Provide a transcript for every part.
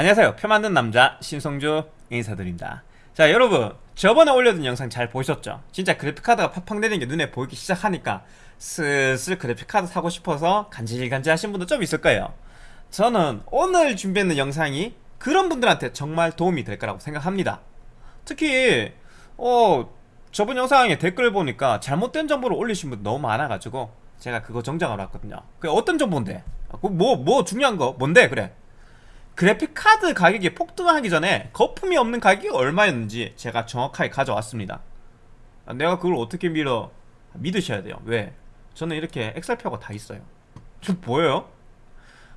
안녕하세요. 표 만든 남자 신성주 인사드립니다. 자 여러분 저번에 올려둔 영상 잘 보셨죠? 진짜 그래픽카드가 팍팍 내리는 게 눈에 보이기 시작하니까 슬슬 그래픽카드 사고 싶어서 간질간질 하신 분도 좀 있을 거예요. 저는 오늘 준비했는 영상이 그런 분들한테 정말 도움이 될 거라고 생각합니다. 특히 어 저번 영상에 댓글 보니까 잘못된 정보를 올리신 분 너무 많아가지고 제가 그거 정정하러 왔거든요. 그 어떤 정보인데? 뭐, 뭐 중요한 거 뭔데? 그래 그래픽카드 가격이 폭등하기 전에 거품이 없는 가격이 얼마였는지 제가 정확하게 가져왔습니다. 아, 내가 그걸 어떻게 믿어 믿으셔야 돼요. 왜? 저는 이렇게 엑셀표가 다 있어요. 좀 보여요?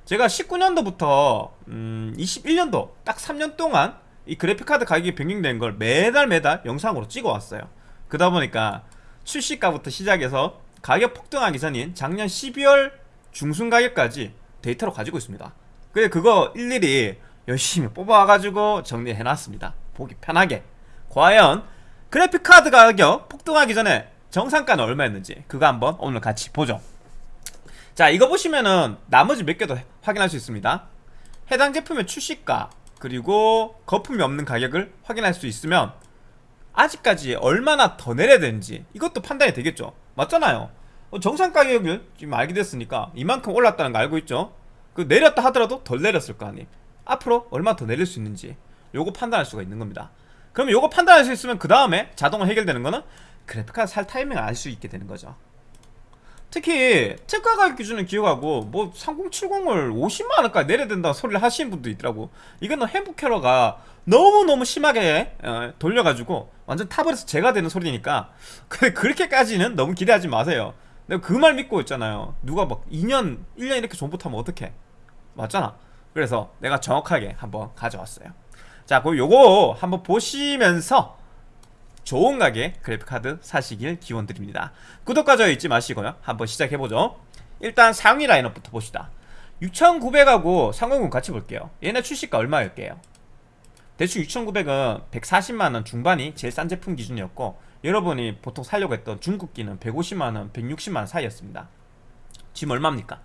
제가 19년도부터 음, 21년도 딱 3년 동안 이 그래픽카드 가격이 변경된 걸 매달 매달 영상으로 찍어왔어요. 그러다 보니까 출시가부터 시작해서 가격 폭등하기 전인 작년 12월 중순 가격까지 데이터로 가지고 있습니다 그래 그거 일일이 열심히 뽑아가지고 정리해놨습니다. 보기 편하게. 과연 그래픽카드 가격 폭등하기 전에 정상가는 얼마였는지 그거 한번 오늘 같이 보죠. 자 이거 보시면은 나머지 몇 개도 확인할 수 있습니다. 해당 제품의 출시가 그리고 거품이 없는 가격을 확인할 수 있으면 아직까지 얼마나 더 내려야 되는지 이것도 판단이 되겠죠. 맞잖아요. 어, 정상 가격을 지금 알게 됐으니까 이만큼 올랐다는 거 알고 있죠 그 내렸다 하더라도 덜 내렸을 거 아니 앞으로 얼마 더 내릴 수 있는지 요거 판단할 수가 있는 겁니다. 그럼 요거 판단할 수 있으면 그 다음에 자동으로 해결되는 거는 그래픽카드 살 타이밍을 알 수 있게 되는 거죠. 특히 특가 가격 기준을 기억하고 뭐 3070을 50만원까지 내려야 된다고 소리를 하시는 분도 있더라고. 이거는 행복캐러가 너무너무 심하게 어, 돌려가지고 완전 탑을해서 제가 되는 소리니까 그렇게까지는 너무 기대하지 마세요. 내가 그 말 믿고 있잖아요. 누가 막 2년 1년 이렇게 존버 타면 어떡해 맞잖아. 그래서 내가 정확하게 한번 가져왔어요. 자 그럼 요거 한번 보시면서 좋은 가게 그래픽카드 사시길 기원드립니다. 구독과 좋아요 잊지 마시고요. 한번 시작해보죠. 일단 상위 라인업부터 봅시다. 6900하고 300 같이 볼게요. 얘네 출시가 얼마일게요? 대충 6900은 140만원 중반이 제일 싼 제품 기준이었고 여러분이 보통 살려고 했던 중국기는 150만원, 160만원 사이였습니다. 지금 얼마입니까?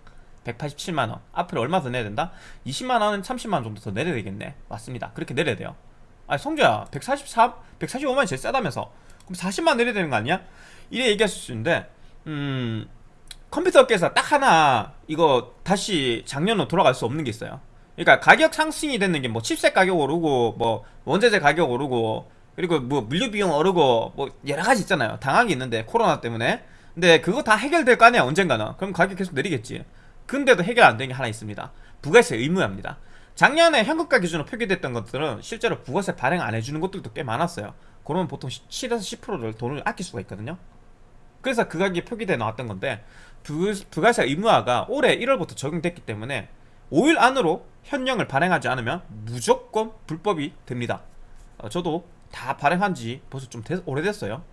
187만원. 앞으로 얼마 더 내야 된다? 20만원, 30만원 정도 더 내려야 되겠네. 맞습니다. 그렇게 내려야 돼요. 아니 성주야 143, 145만원이 제일 싸다면서. 그럼 40만원 내려야 되는 거 아니야? 이래 얘기하실 수 있는데 음... 컴퓨터 업계에서 딱 하나 이거 다시 작년으로 돌아갈 수 없는 게 있어요. 그러니까 가격 상승이 되는 게 뭐 칩셋 가격 오르고 뭐 원재재 가격 오르고 그리고 뭐 물류 비용 오르고 뭐 여러 가지 있잖아요. 당황이 있는데 코로나 때문에. 근데 그거 다 해결될 거 아니야 언젠가는. 그럼 가격 계속 내리겠지 근데도 해결 안 되는 게 하나 있습니다. 부가세 의무화입니다. 작년에 현금가 기준으로 표기됐던 것들은 실제로 부가세 발행 안 해주는 것들도 꽤 많았어요. 그러면 보통 7에서 10%를 돈을 아낄 수가 있거든요. 그래서 그 가격이 표기돼 나왔던 건데 부, 부가세 의무화가 올해 1월부터 적용됐기 때문에 5일 안으로 현령을 발행하지 않으면 무조건 불법이 됩니다. 어, 저도 다 발행한 지 벌써 좀 되, 오래됐어요.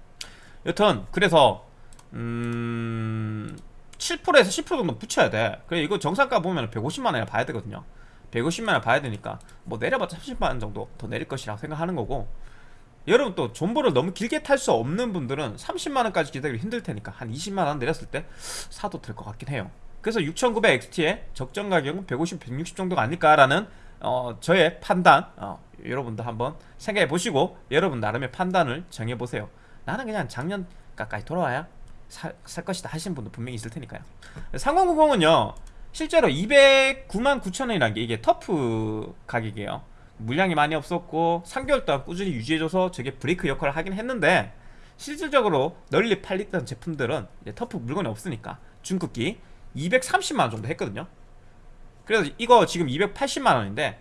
여튼 그래서 음... 7%에서 10% 정도 붙여야 돼. 그래 이거 정상가 보면 150만원이나 봐야 되거든요. 150만원 봐야 되니까 뭐 내려봤자 30만원 정도 더 내릴 것이라고 생각하는 거고. 여러분 또 존버를 너무 길게 탈 수 없는 분들은 30만원까지 기다리기 힘들 테니까 한 20만원 내렸을 때 사도 될 것 같긴 해요. 그래서 6900XT의 적정 가격은 150, 160 정도가 아닐까라는 어, 저의 판단. 어, 여러분도 한번 생각해 보시고 여러분 나름의 판단을 정해 보세요. 나는 그냥 작년가까지 돌아와야 사, 살 것이다 하시는 분도 분명히 있을 테니까요. 3090은요 실제로 209만 9천원이라는 게 이게 터프 가격이에요. 물량이 많이 없었고 3개월 동안 꾸준히 유지해줘서 저게 브레이크 역할을 하긴 했는데 실질적으로 널리 팔리던 제품들은 터프 물건이 없으니까 중국기 230만원 정도 했거든요. 그래서 이거 지금 280만원인데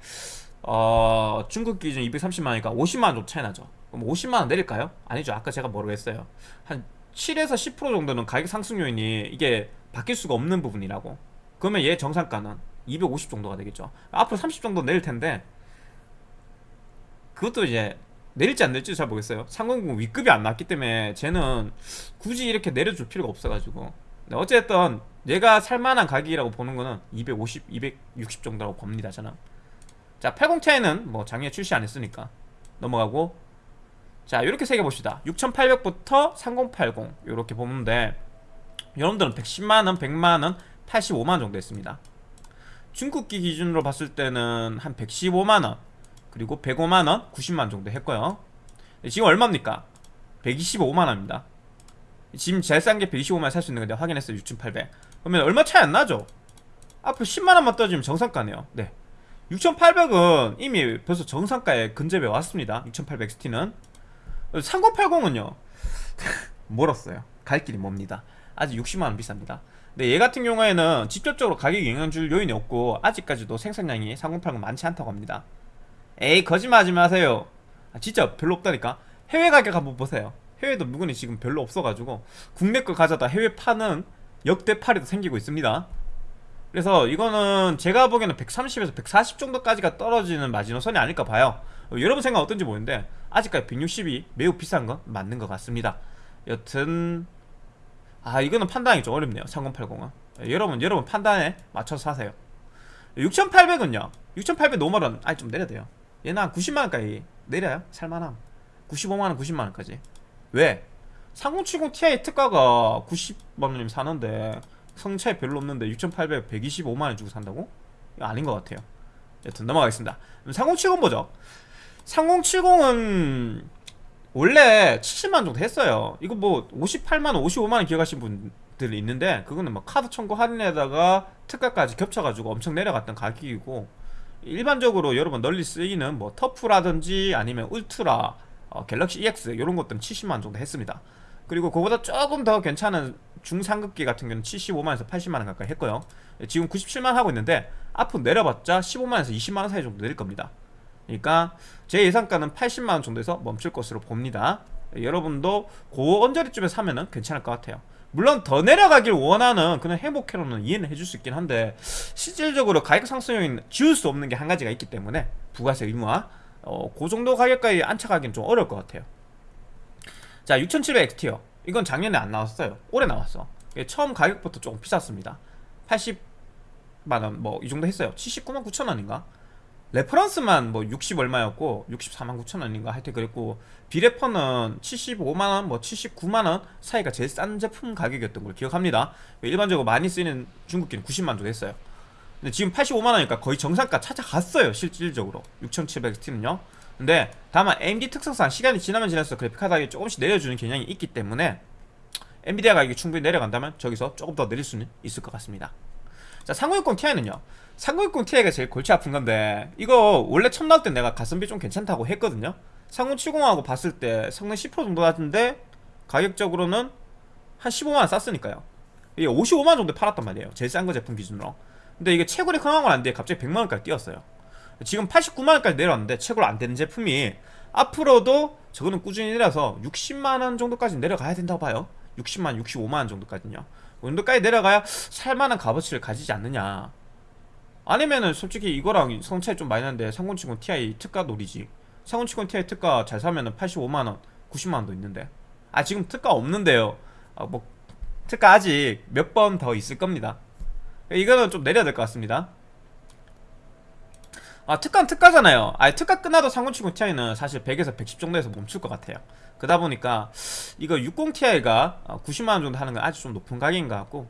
어, 중국 기준 230만원이니까 50만원 정도 차이 나죠. 그럼 50만원 내릴까요? 아니죠. 아까 제가 했어요? 한 7에서 10% 정도는 가격 상승 요인이 이게 바뀔 수가 없는 부분이라고. 그러면 얘 정상가는 250 정도가 되겠죠. 앞으로 30 정도 내릴 텐데 그것도 이제 내릴지 안 내릴지 잘 모르겠어요. 300 위급이 안 났기 때문에 쟤는 굳이 이렇게 내려줄 필요가 없어가지고. 어쨌든 얘가 살만한 가격이라고 보는 거는 250, 260 정도라고 봅니다 저는. 자 80ti는 뭐 작년에 출시 안 했으니까 넘어가고 자 이렇게 세개 봅시다. 6800부터 3080 이렇게 보는데 여러분들은 110만원, 100만원, 85만원 정도 했습니다. 중국기 기준으로 봤을 때는 한 115만원 그리고 105만원 90만원 정도 했고요. 지금 얼마입니까? 125만원입니다. 지금 제일 싼 게 125만원 살 수 있는 건데 확인했어요 6,800 그러면 얼마 차이 안 나죠? 앞으로 10만원만 떨어지면 정상가네요. 네. 6,800은 이미 벌써 정상가에 근접해 왔습니다. 6,800XT는 3080은요 멀었어요. 갈 길이 멉니다. 아직 60만원 비쌉니다. 근데 얘 같은 경우에는 직접적으로 가격에 영향 줄 요인이 없고 아직까지도 생산량이 3080 많지 않다고 합니다. 에이 거짓말하지 마세요. 아, 진짜 별로 없다니까? 해외 가격 한번 보세요. 해외도 물건이 지금 별로 없어가지고 국내 걸 가져다 해외 파는 역대 팔이도 생기고 있습니다. 그래서 이거는 제가 보기에는 130에서 140 정도까지가 떨어지는 마지노선이 아닐까 봐요. 어, 여러분 생각 어떤지 모르는데 아직까지 160이 매우 비싼 건 맞는 것 같습니다. 여튼 아 이거는 판단이 좀 어렵네요 3080은. 여러분 여러분 판단에 맞춰서 사세요. 6800은요 6800 노멀은 아니 좀 내려야 돼요. 얘는 한 90만원까지 내려요 살만함 95만원 90만원까지. 왜? 3070 Ti 특가가 90만원이면 사는데 성차이 별로 없는데 6800 125만원 주고 산다고? 이거 아닌 것 같아요. 여튼 넘어가겠습니다. 3070 보죠 3070은 원래 70만원 정도 했어요. 이거 뭐 58만원 55만원 기억하신 분들이 있는데 그거는 막 카드 청구 할인에다가 특가까지 겹쳐가지고 엄청 내려갔던 가격이고 일반적으로 여러분 널리 쓰이는 뭐 터프라든지 아니면 울트라 어, 갤럭시 EX 이런 것들은 70만원 정도 했습니다. 그리고 그보다 조금 더 괜찮은 중상급기 같은 경우는 75만원에서 80만원 가까이 했고요. 지금 97만원 하고 있는데 앞으로 내려봤자 15만원에서 20만원 사이 정도 내릴 겁니다 그러니까 제 예상가는 80만원 정도에서 멈출 것으로 봅니다. 여러분도 고 언저리쯤에 사면은 괜찮을 것 같아요. 물론 더 내려가길 원하는 그런 행복회로는 이해는 해줄 수 있긴 한데 실질적으로 가격 상승 요인 지울 수 없는 게 한 가지가 있기 때문에 부가세 의무화 어, 그 정도 가격까지 안착하기는 좀 어려울 것 같아요. 자 6700XT요 이건 작년에 안 나왔어요. 올해 나왔어. 이게 처음 가격부터 조금 비쌌습니다. 80만원 뭐 이 정도 했어요. 79만 9천원인가 reference만 뭐 60 얼마였고 64만 9천원인가 하여튼 그랬고 비레퍼는 75만원 뭐 79만원 사이가 제일 싼 제품 가격이었던 걸 기억합니다. 일반적으로 많이 쓰이는 중급기는 90만 정도 했어요. 근데 지금 85만원이니까 거의 정상가 찾아갔어요 실질적으로. 6700XT는요. 근데 다만 AMD 특성상 시간이 지나면 지날수록 그래픽 카드 가격이 조금씩 내려주는 경향이 있기 때문에 엔비디아 가격이 충분히 내려간다면 저기서 조금 더 내릴 수는 있을 것 같습니다. 자 3060 Ti는요 3060 Ti가 제일 골치 아픈 건데 이거 원래 처음 나올 때 내가 가성비 좀 괜찮다고 했거든요? 3070하고 봤을 때 성능 10% 정도 같은데 가격적으로는 한 15만원 쌌으니까요. 이게 55만원 정도 팔았단 말이에요. 제일 싼 거 제품 기준으로. 근데 이게 채굴이 강한 건 안돼 갑자기 100만원까지 뛰었어요. 지금 89만원까지 내려왔는데 채굴 안 되는 제품이 앞으로도 저거는 꾸준히 내려서 60만원 정도까지 내려가야 된다고 봐요. 60만 65만원 정도까지요. 그 정도까지 내려가야 살만한 값어치를 가지지 않느냐 아니면은 솔직히 이거랑 성차이 좀 많이 나는데 3070 Ti 특가 놀이지. 3070 Ti 특가 잘 사면은 85만원 90만원도 있는데. 아 지금 특가 없는데요. 아, 뭐 특가 아직 몇 번 더 있을 겁니다. 이거는 좀 내려야 될 것 같습니다. 아 특가는 특가잖아요. 아 특가 끝나도 3070 Ti는 사실 100에서 110 정도에서 멈출 것 같아요. 그러다 보니까 이거 60ti가 90만원 정도 하는 건 아주 좀 높은 가격인 것 같고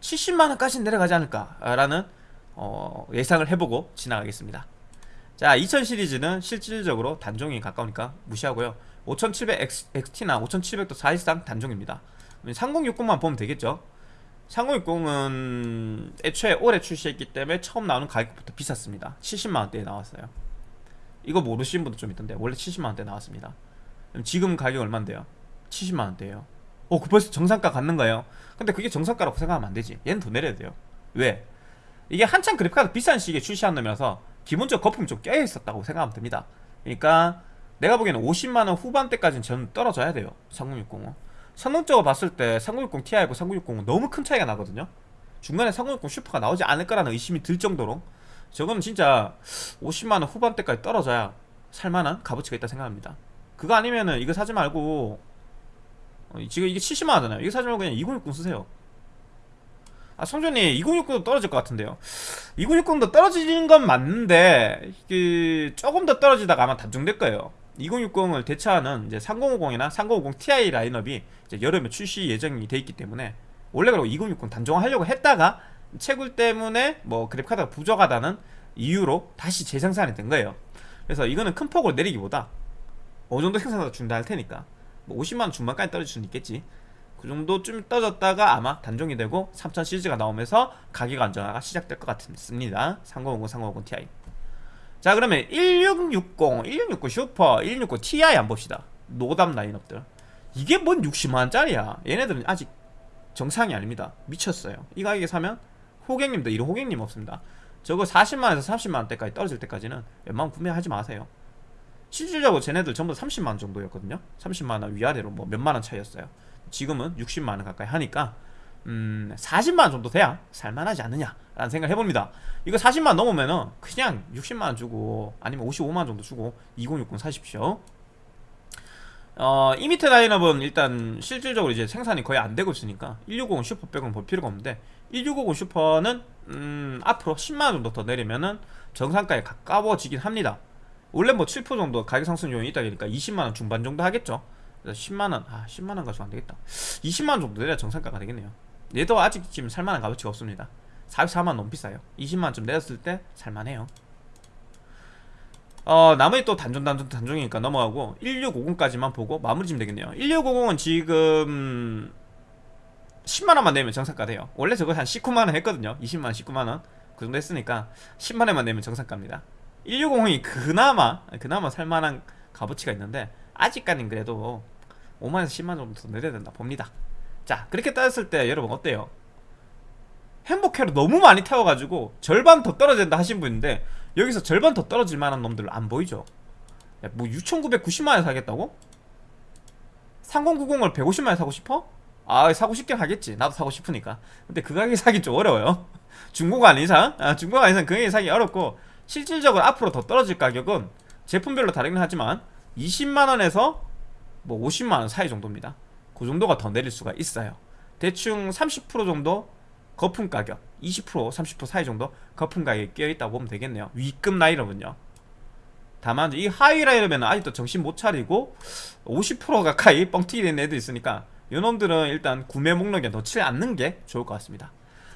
70만원까지 내려가지 않을까라는 어, 예상을 해보고 지나가겠습니다. 자 2000 시리즈는 실질적으로 단종이 가까우니까 무시하고요. 5700XT나 5700도 사실상 단종입니다. 3060만 보면 되겠죠? 3060은 애초에 올해 출시했기 때문에 처음 나오는 가격부터 비쌌습니다. 70만원대에 나왔어요. 이거 모르시는 분도 좀 있던데 원래 70만원대 나왔습니다. 지금 가격 얼만데요? 70만원대에요. 어, 그 벌써 정상가 갖는 거예요? 근데 그게 정상가라고 생각하면 안 되지. 얘는 더 내려야 돼요. 왜? 이게 한참 그래픽카드 비싼 시기에 출시한 놈이라서 기본적 거품이 좀 껴있었다고 생각하면 됩니다. 그러니까 내가 보기에는 50만원 후반대까지는 저는 떨어져야 돼요. 3060은. 성능적으로 봤을 때 3060 Ti하고 3060은 너무 큰 차이가 나거든요. 중간에 3060 슈퍼가 나오지 않을 거라는 의심이 들 정도로 저거는 진짜 50만원 후반대까지 떨어져야 살만한 값어치가 있다 생각합니다. 그거 아니면은 이거 사지 말고 어, 지금 이게 70만원이잖아요. 이거 사지 말고 그냥 2060 쓰세요 아 성준이 2060도 떨어질 것 같은데요. 2060도 떨어지는 건 맞는데 그 조금 더 떨어지다가 아마 단종될 거예요. 2060을 대체하는 이제 3050이나 3050 Ti 라인업이 여름에 출시 예정이 돼 있기 때문에 원래 그리고 2060 단종하려고 했다가 채굴 때문에 뭐 그래픽카드가 부족하다는 이유로 다시 재생산이 된 거예요. 그래서 이거는 큰 폭으로 내리기보다 어느 정도 생산도 중단할 테니까 뭐 50만원 중반까지 떨어질 수는 있겠지 그 정도 좀 떨어졌다가 아마 단종이 되고 3000 시리즈가 나오면서 가격 안정화가 시작될 것 같습니다. 3050, 3050 Ti. 자 그러면 1660, 1660 슈퍼, 1660 Ti 한번 봅시다. 노답 라인업들. 이게 뭔 60만원짜리야? 얘네들은 아직 정상이 아닙니다. 미쳤어요. 이 가격에 사면 호객님도 이런 호객님 없습니다. 저거 40만원에서 30만원대까지 떨어질 때까지는 웬만하면 구매하지 마세요. 실질적으로 쟤네들 전부 다 30만원 정도였거든요. 30만원 위아래로 뭐 몇만원 차이였어요 지금은 60만원 가까이 하니까 음 40만원 정도 돼야 살만하지 않느냐 라는 생각을 해봅니다. 이거 40만원 넘으면은 그냥 60만원 주고 아니면 55만원 정도 주고 2060 사십시오. 어, 이미트 라인업은 일단 실질적으로 이제 생산이 거의 안 되고 있으니까 1650 슈퍼 빼고는 볼 필요가 없는데 1650 슈퍼는 음, 앞으로 10만원 정도 더 내리면은 정상가에 가까워지긴 합니다. 원래 뭐 7% 정도 가격 상승 요인이 있다 보니까 20만원 중반 정도 하겠죠 10만원 아 10만원 가지고 안되겠다. 20만원 정도 내려야 정상가가 되겠네요. 얘도 아직 지금 살만한 값어치가 없습니다. 44만원 너무 비싸요. 20만원쯤 내렸을 때 살만해요. 어 나머지 또 단종 단종 단종이니까 넘어가고 1650까지만 보고 마무리 지면 되겠네요. 1650은 지금 10만원만 내면 정상가 돼요. 원래 저거 한 19만원 했거든요. 20만원 19만원 그 정도 했으니까 10만원만 내면 정상가입니다. 1650이 그나마 그나마 살만한 값어치가 있는데 아직까지는 그래도 5만에서 10만원 정도 더 내려야 된다 봅니다 자 그렇게 따졌을 때 여러분 어때요? 행복회로 너무 많이 태워가지고 절반 더 떨어진다 하신 분인데 여기서 절반 더 떨어질 만한 놈들 안 보이죠? 야, 뭐 6,990만원에 사겠다고? 3090을 150만원에 사고 싶어? 아 사고 싶긴 하겠지 나도 사고 싶으니까 근데 그 가격에 사기 좀 어려워요 중고가 아닌 이상 아, 중고가 아닌 이상 그 가격에 사기 어렵고 실질적으로 앞으로 더 떨어질 가격은 제품별로 다르긴 하지만 20만원에서 뭐 50만원 사이 정도입니다 그 정도가 더 내릴 수가 있어요 대충 30% 정도 거품 가격 20% 30% 사이 정도 거품 가격이 끼어있다고 보면 되겠네요 위급 라인업은요 다만 이 하위 라인업에는 아직도 정신 못 차리고 50% 가까이 뻥튀기 된 애들 있으니까 이놈들은 일단 구매 목록에 넣지 않는 게 좋을 것 같습니다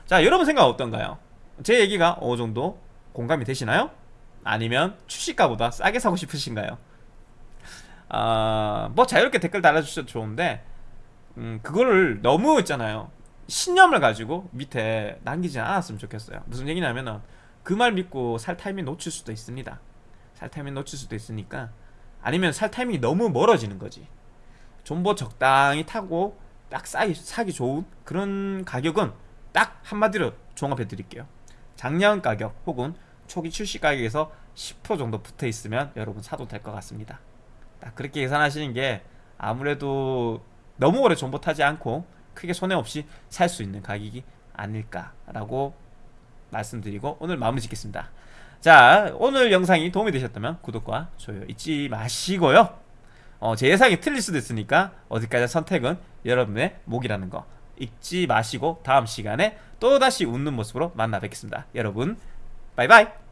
자 여러분 생각 어떤가요? 제 얘기가 어느 정도 공감이 되시나요? 아니면 출시가보다 싸게 사고 싶으신가요? 아, 뭐 자유롭게 댓글 달아주셔도 좋은데 음, 그거를 너무 있잖아요. 신념을 가지고 밑에 남기지 않았으면 좋겠어요. 무슨 얘기냐면은 그 말 믿고 살 타이밍 놓칠 수도 있습니다. 살 타이밍 놓칠 수도 있으니까 아니면 살 타이밍이 너무 멀어지는 거지. 존버 적당히 타고 딱 싸기, 사기 좋은 그런 가격은 딱 한마디로 종합해 드릴게요. 작년 가격 혹은 초기 출시 가격에서 10% 정도 붙어 있으면 여러분 사도 될 것 같습니다 딱 그렇게 계산하시는 게 아무래도 너무 오래 존버 타지 않고 크게 손해 없이 살 수 있는 가격이 아닐까라고 말씀드리고 오늘 마무리 짓겠습니다. 자 오늘 영상이 도움이 되셨다면 구독과 좋아요 잊지 마시고요. 어, 제 예상이 틀릴 수도 있으니까 어디까지 선택은 여러분의 목이라는 거 잊지 마시고 다음 시간에 또다시 웃는 모습으로 만나 뵙겠습니다. 여러분 바이바이